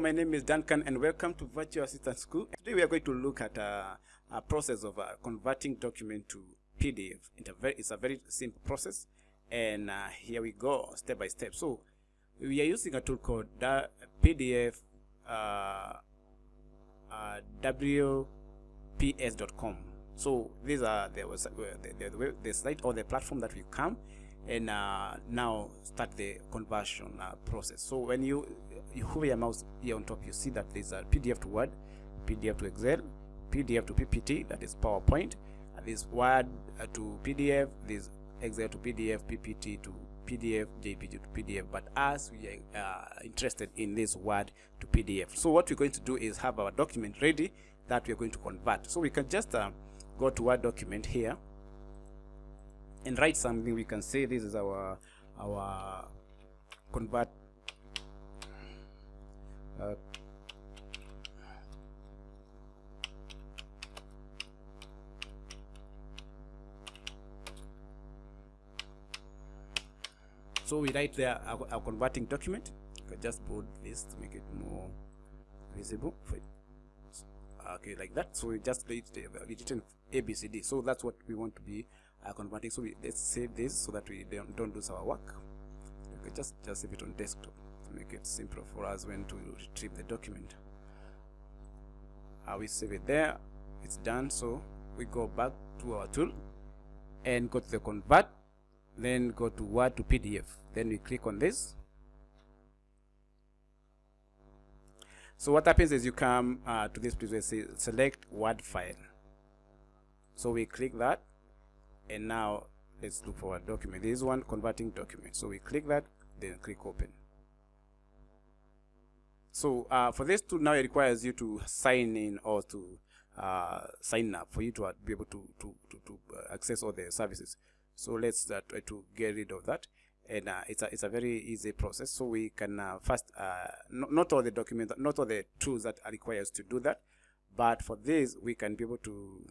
my name is Duncan and welcome to Virtual Assistant School. Today we are going to look at uh, a process of uh, converting document to PDF. It's a very, it's a very simple process and uh, here we go step by step. So we are using a tool called PDF uh, uh, WPS.com. So these are the, the, the, the site or the platform that we come and uh, now start the conversion uh, process. So when you, you hover your mouse here on top, you see that there's a PDF to Word, PDF to Excel, PDF to PPT, that is PowerPoint, this Word uh, to PDF, this Excel to PDF, PPT to PDF, JPG to PDF, but as we are uh, interested in this Word to PDF. So what we're going to do is have our document ready that we're going to convert. So we can just uh, go to Word document here and write something we can say this is our our convert uh, so we write there our, our converting document. Can just bold this to make it more visible. Okay like that. So we just written abcd so that's what we want to be uh, converting so we, let's save this so that we don't, don't lose our work. Okay, just just save it on desktop to make it simpler for us when to retrieve the document. Uh, we save it there. It's done. So we go back to our tool and go to the convert then go to word to pdf then we click on this. So what happens is you come uh, to this place where say select word file. So we click that and now let's look for a document. There is one converting document. So we click that then click open. So uh, for this tool now it requires you to sign in or to uh, sign up for you to uh, be able to to, to, to uh, access all the services. So let's uh, try to get rid of that. And uh, it's a it's a very easy process. So we can first not, not all the documents not all the tools that are required to do that. But for this we can be able to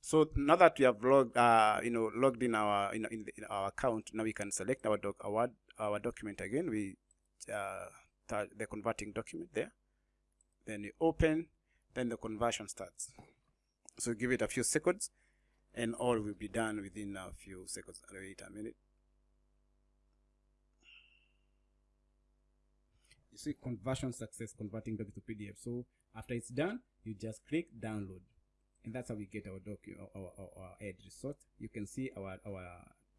so now that we have logged, uh, you know, logged in our in, in, the, in, our account, now we can select our doc, our our document again. We uh, the converting document there. Then you open, then the conversion starts. So give it a few seconds, and all will be done within a few seconds. Wait a minute. You see conversion success converting document to PDF. So after it's done, you just click download and that's how we get our doc our, our, our edge result you can see our our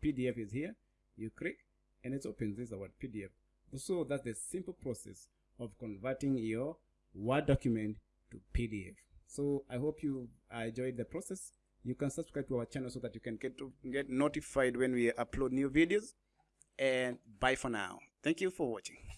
pdf is here. You click and it opens this our pdf so that's the simple process of converting your word document to pdf so i hope you enjoyed the process. You can subscribe to our channel so that you can get to get notified when we upload new videos. And bye for now. Thank you for watching